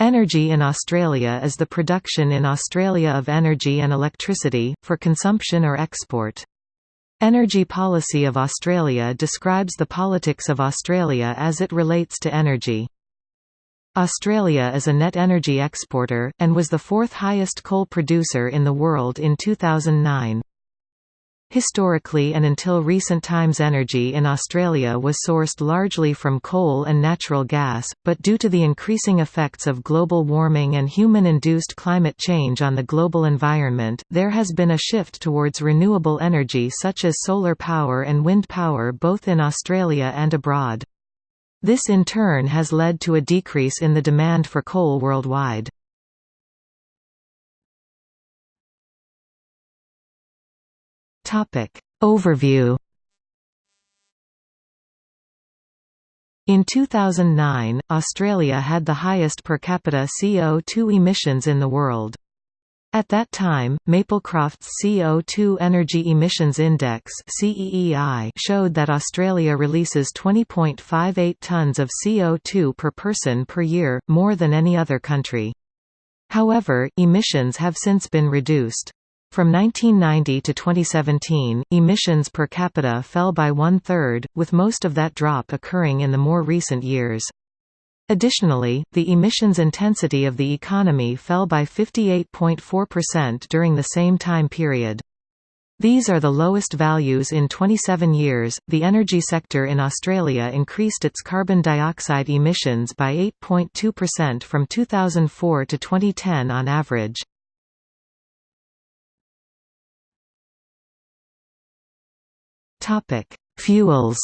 Energy in Australia is the production in Australia of energy and electricity, for consumption or export. Energy Policy of Australia describes the politics of Australia as it relates to energy. Australia is a net energy exporter, and was the fourth highest coal producer in the world in 2009. Historically and until recent times energy in Australia was sourced largely from coal and natural gas, but due to the increasing effects of global warming and human-induced climate change on the global environment, there has been a shift towards renewable energy such as solar power and wind power both in Australia and abroad. This in turn has led to a decrease in the demand for coal worldwide. Topic Overview In 2009, Australia had the highest per capita CO2 emissions in the world. At that time, Maplecroft's CO2 Energy Emissions Index showed that Australia releases 20.58 tonnes of CO2 per person per year, more than any other country. However, emissions have since been reduced. From 1990 to 2017, emissions per capita fell by one-third, with most of that drop occurring in the more recent years. Additionally, the emissions intensity of the economy fell by 58.4% during the same time period. These are the lowest values in 27 years. The energy sector in Australia increased its carbon dioxide emissions by 8.2% from 2004 to 2010 on average. Topic: Fuels.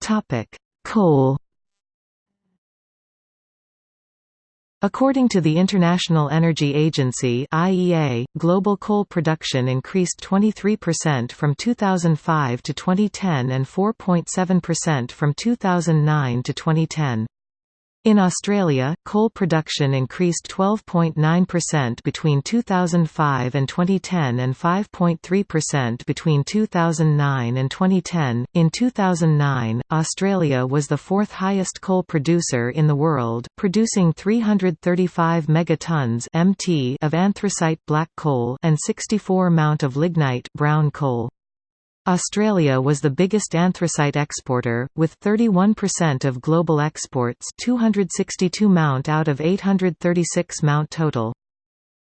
Topic: Coal. According to the International Energy Agency (IEA), global coal production increased 23% from 2005 to 2010 and 4.7% from 2009 to 2010. In Australia, coal production increased 12.9% between 2005 and 2010 and 5.3% between 2009 and 2010. In 2009, Australia was the fourth highest coal producer in the world, producing 335 megatons (mt) of anthracite black coal and 64 mount of lignite brown coal. Australia was the biggest anthracite exporter, with 31% of global exports 262 mount out of 836 mount total.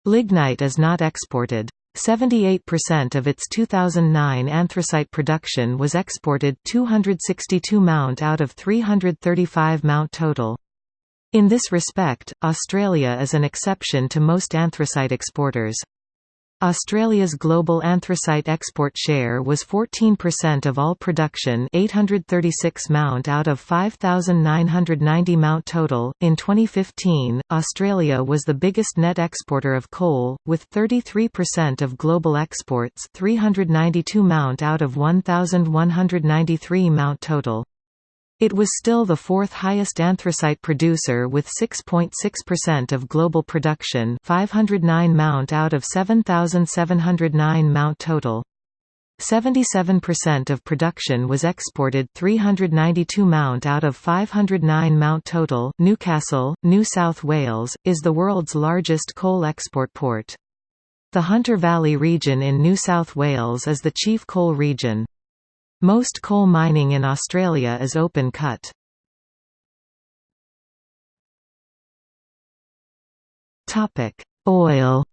Lignite is not exported. 78% of its 2009 anthracite production was exported 262 mount out of 335 mount total. In this respect, Australia is an exception to most anthracite exporters. Australia's global anthracite export share was 14% of all production 836 mount out of 5,990 mount total. In 2015, Australia was the biggest net exporter of coal, with 33% of global exports 392 mount out of 1,193 mount total. It was still the fourth highest anthracite producer with 6.6% of global production 509 mount out of 7,709 mount total. 77% of production was exported 392 mount out of 509 mount total Newcastle, New South Wales, is the world's largest coal export port. The Hunter Valley region in New South Wales is the chief coal region. Most coal mining in Australia is open cut. Topic: Oil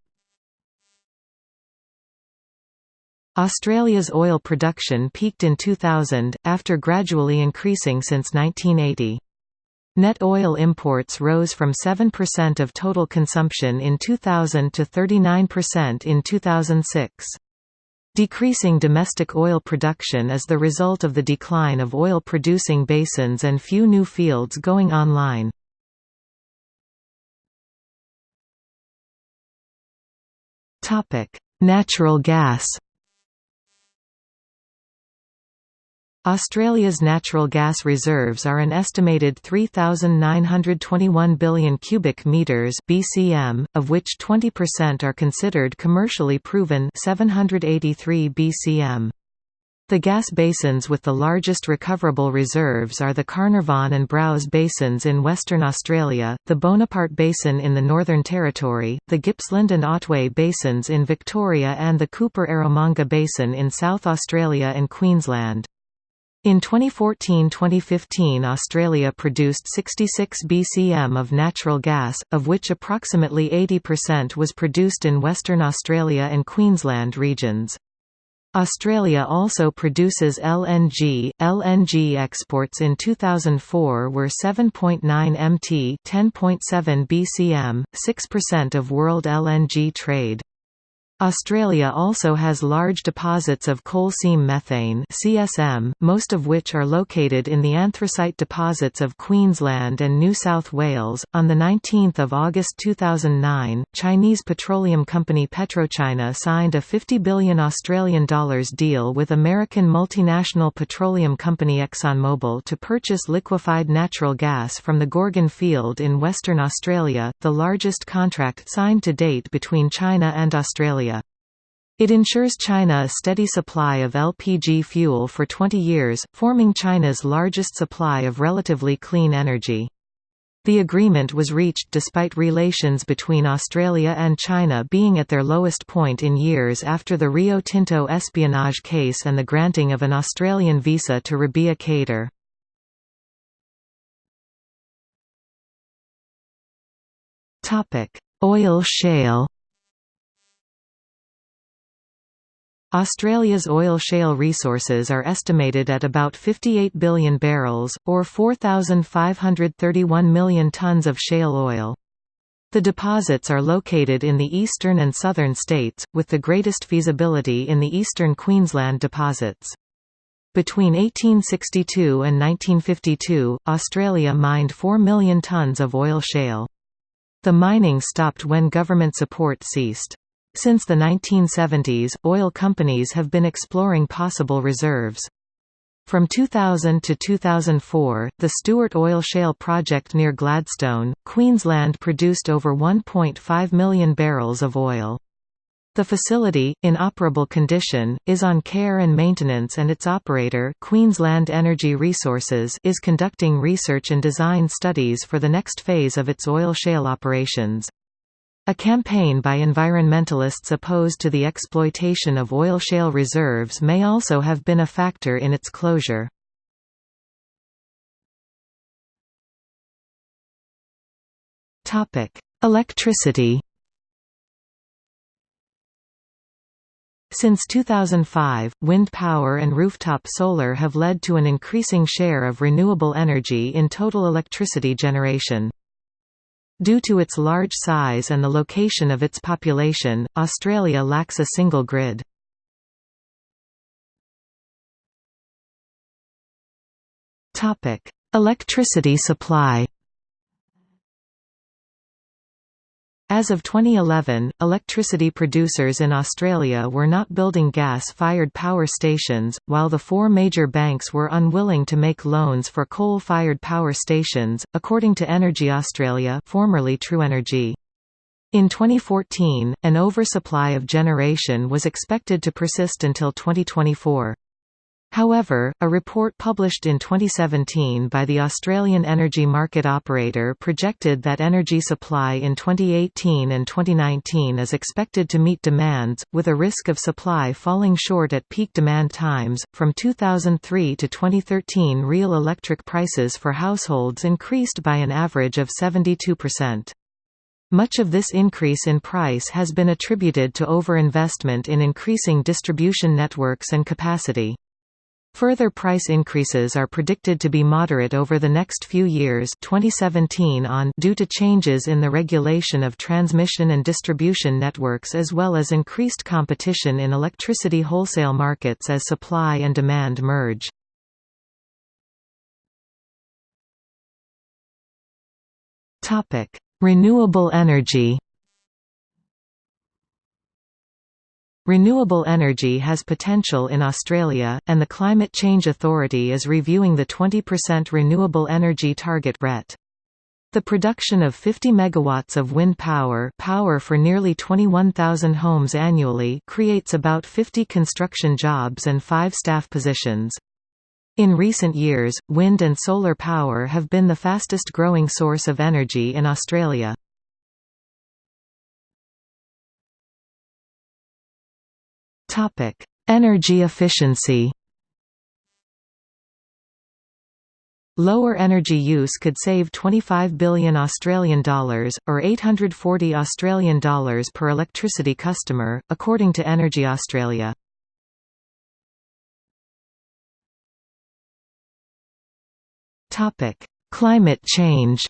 Australia's oil production peaked in 2000, after gradually increasing since 1980. Net oil imports rose from 7% of total consumption in 2000 to 39% in 2006. Decreasing domestic oil production is the result of the decline of oil-producing basins and few new fields going online. Natural gas Australia's natural gas reserves are an estimated 3,921 billion cubic metres (BCM), of which 20% are considered commercially proven 783 BCM. The gas basins with the largest recoverable reserves are the Carnarvon and Browse basins in Western Australia, the Bonaparte Basin in the Northern Territory, the Gippsland and Otway basins in Victoria and the Cooper-Eromanga Basin in South Australia and Queensland. In 2014–2015 Australia produced 66 BCM of natural gas, of which approximately 80% was produced in Western Australia and Queensland regions. Australia also produces LNG. LNG exports in 2004 were 7.9 mt, 10.7 BCM, 6% of world LNG trade. Australia also has large deposits of coal seam methane (CSM), most of which are located in the anthracite deposits of Queensland and New South Wales. On the 19th of August 2009, Chinese petroleum company PetroChina signed a 50 billion Australian dollars deal with American multinational petroleum company ExxonMobil to purchase liquefied natural gas from the Gorgon field in Western Australia, the largest contract signed to date between China and Australia. It ensures China a steady supply of LPG fuel for 20 years, forming China's largest supply of relatively clean energy. The agreement was reached despite relations between Australia and China being at their lowest point in years after the Rio Tinto espionage case and the granting of an Australian visa to Rebiya Kadeer. Oil shale Australia's oil shale resources are estimated at about 58 billion barrels, or 4,531 million tonnes of shale oil. The deposits are located in the eastern and southern states, with the greatest feasibility in the eastern Queensland deposits. Between 1862 and 1952, Australia mined 4 million tonnes of oil shale. The mining stopped when government support ceased. Since the 1970s, oil companies have been exploring possible reserves. From 2000 to 2004, the Stuart Oil Shale project near Gladstone, Queensland produced over 1.5 million barrels of oil. The facility, in operable condition, is on care and maintenance and its operator Queensland Energy Resources is conducting research and design studies for the next phase of its oil shale operations. A campaign by environmentalists opposed to the exploitation of oil shale reserves may also have been a factor in its closure. Electricity Since 2005, wind power and rooftop solar have led to an increasing share of renewable energy in total electricity generation. Due to its large size and the location of its population, Australia lacks a single grid. Electricity supply As of 2011, electricity producers in Australia were not building gas-fired power stations, while the four major banks were unwilling to make loans for coal-fired power stations, according to Energy Australia formerly TruEnergy. In 2014, an oversupply of generation was expected to persist until 2024. However, a report published in 2017 by the Australian Energy Market Operator projected that energy supply in 2018 and 2019 is expected to meet demands, with a risk of supply falling short at peak demand times. From 2003 to 2013, real electric prices for households increased by an average of 72%. Much of this increase in price has been attributed to overinvestment in increasing distribution networks and capacity. Further price increases are predicted to be moderate over the next few years 2017 on due to changes in the regulation of transmission and distribution networks as well as increased competition in electricity wholesale markets as supply and demand merge. Renewable energy Renewable energy has potential in Australia, and the Climate Change Authority is reviewing the 20% renewable energy target RET. The production of 50 megawatts of wind power, power for nearly 21,000 homes annually, creates about 50 construction jobs and 5 staff positions. In recent years, wind and solar power have been the fastest growing source of energy in Australia. Topic: Energy efficiency. Lower energy use could save 25 billion Australian dollars or 840 Australian dollars per electricity customer, according to Energy Australia. Topic: Climate change.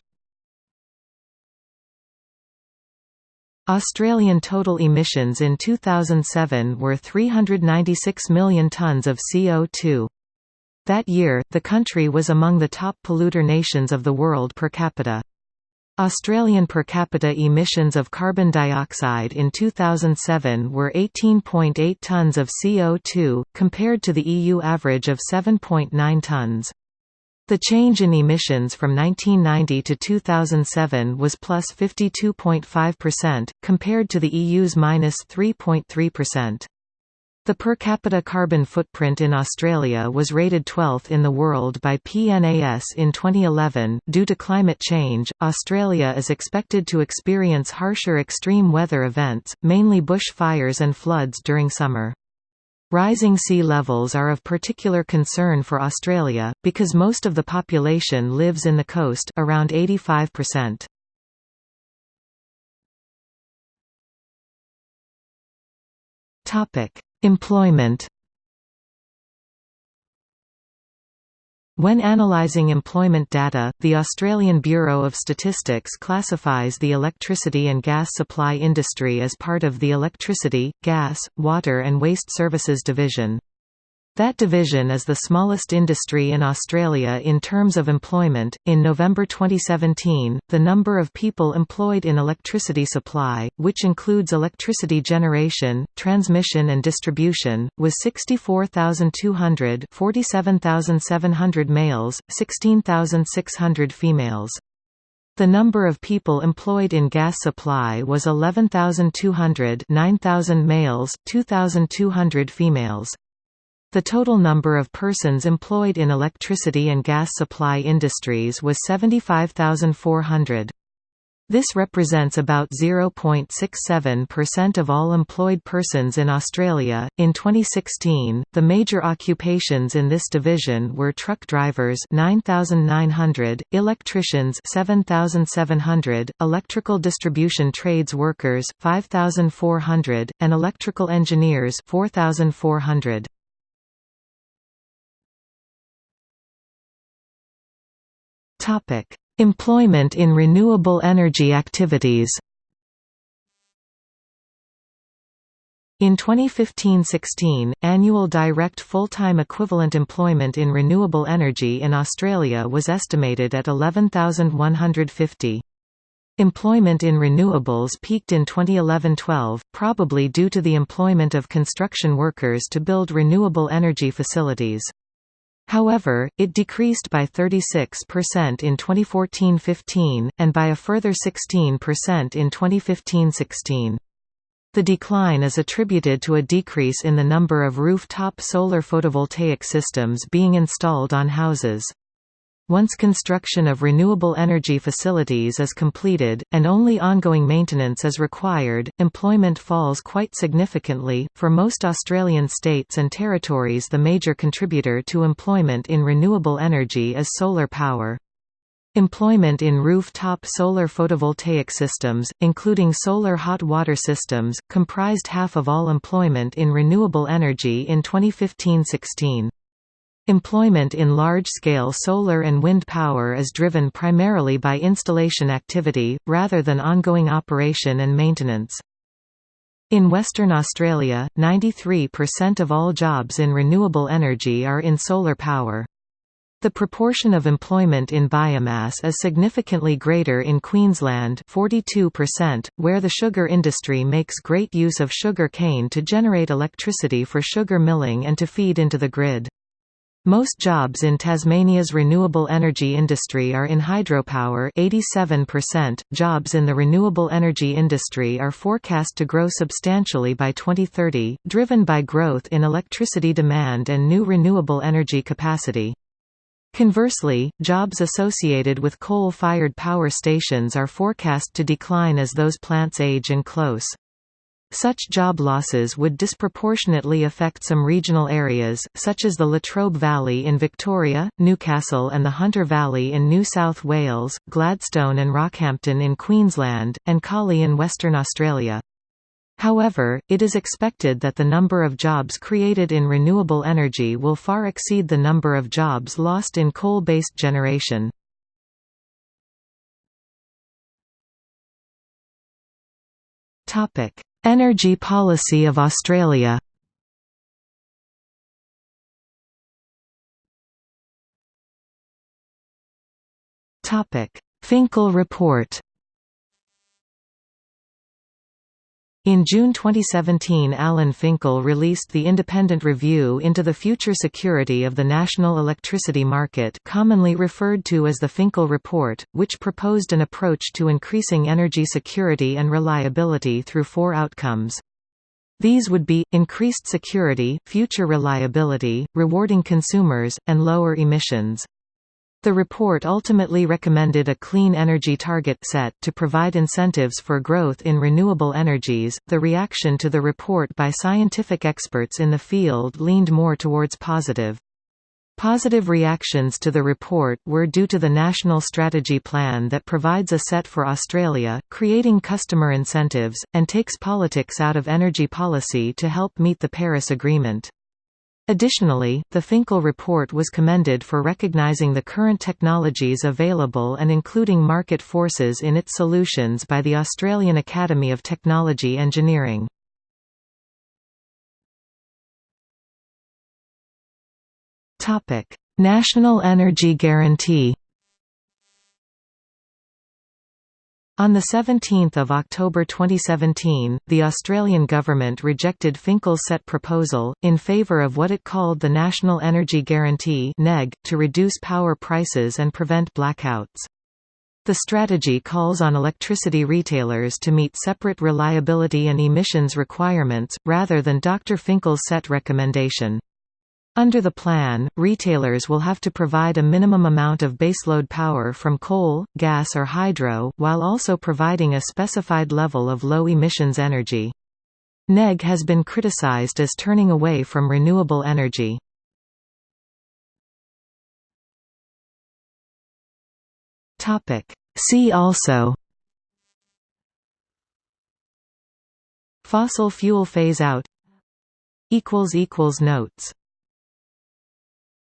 Australian total emissions in 2007 were 396 million tonnes of CO2. That year, the country was among the top polluter nations of the world per capita. Australian per capita emissions of carbon dioxide in 2007 were 18.8 tonnes of CO2, compared to the EU average of 7.9 tonnes. The change in emissions from 1990 to 2007 was plus 52.5%, compared to the EU's minus 3.3%. The per capita carbon footprint in Australia was rated 12th in the world by PNAS in 2011. Due to climate change, Australia is expected to experience harsher extreme weather events, mainly bush fires and floods during summer. Rising sea levels are of particular concern for Australia, because most of the population lives in the coast around 85%. Topic: Employment When analysing employment data, the Australian Bureau of Statistics classifies the electricity and gas supply industry as part of the Electricity, Gas, Water and Waste Services Division. That division is the smallest industry in Australia in terms of employment. In November 2017, the number of people employed in electricity supply, which includes electricity generation, transmission, and distribution, was 64,200 47,700 males, 16,600 females. The number of people employed in gas supply was 11,200 9,000 males, 2,200 females. The total number of persons employed in electricity and gas supply industries was 75,400. This represents about 0.67% of all employed persons in Australia. In 2016, the major occupations in this division were truck drivers 9,900, electricians 7,700, electrical distribution trades workers 5,400, and electrical engineers 4,400. Topic: Employment in renewable energy activities. In 2015–16, annual direct full-time equivalent employment in renewable energy in Australia was estimated at 11,150. Employment in renewables peaked in 2011–12, probably due to the employment of construction workers to build renewable energy facilities. However, it decreased by 36% in 2014–15, and by a further 16% in 2015–16. The decline is attributed to a decrease in the number of rooftop solar photovoltaic systems being installed on houses. Once construction of renewable energy facilities is completed, and only ongoing maintenance is required, employment falls quite significantly. For most Australian states and territories, the major contributor to employment in renewable energy is solar power. Employment in rooftop solar photovoltaic systems, including solar hot water systems, comprised half of all employment in renewable energy in 2015–16. Employment in large-scale solar and wind power is driven primarily by installation activity, rather than ongoing operation and maintenance. In Western Australia, 93% of all jobs in renewable energy are in solar power. The proportion of employment in biomass is significantly greater in Queensland 42%, where the sugar industry makes great use of sugar cane to generate electricity for sugar milling and to feed into the grid. Most jobs in Tasmania's renewable energy industry are in hydropower 87%. Jobs in the renewable energy industry are forecast to grow substantially by 2030, driven by growth in electricity demand and new renewable energy capacity. Conversely, jobs associated with coal-fired power stations are forecast to decline as those plants age and close. Such job losses would disproportionately affect some regional areas, such as the Latrobe Valley in Victoria, Newcastle and the Hunter Valley in New South Wales, Gladstone and Rockhampton in Queensland, and Collie in Western Australia. However, it is expected that the number of jobs created in renewable energy will far exceed the number of jobs lost in coal-based generation. Topic: Energy policy of Australia. Finkel report In June 2017 Alan Finkel released the independent review into the future security of the national electricity market commonly referred to as the Finkel Report, which proposed an approach to increasing energy security and reliability through four outcomes. These would be, increased security, future reliability, rewarding consumers, and lower emissions. The report ultimately recommended a clean energy target set to provide incentives for growth in renewable energies. The reaction to the report by scientific experts in the field leaned more towards positive. Positive reactions to the report were due to the National Strategy Plan that provides a set for Australia, creating customer incentives, and takes politics out of energy policy to help meet the Paris Agreement. Additionally, the Finkel report was commended for recognizing the current technologies available and including market forces in its solutions by the Australian Academy of Technology Engineering. National Energy Guarantee On 17 October 2017, the Australian government rejected Finkel's set proposal, in favour of what it called the National Energy Guarantee to reduce power prices and prevent blackouts. The strategy calls on electricity retailers to meet separate reliability and emissions requirements, rather than Dr. Finkel's set recommendation. Under the plan, retailers will have to provide a minimum amount of baseload power from coal, gas or hydro, while also providing a specified level of low-emissions energy. NEG has been criticized as turning away from renewable energy. See also Fossil fuel phase-out Notes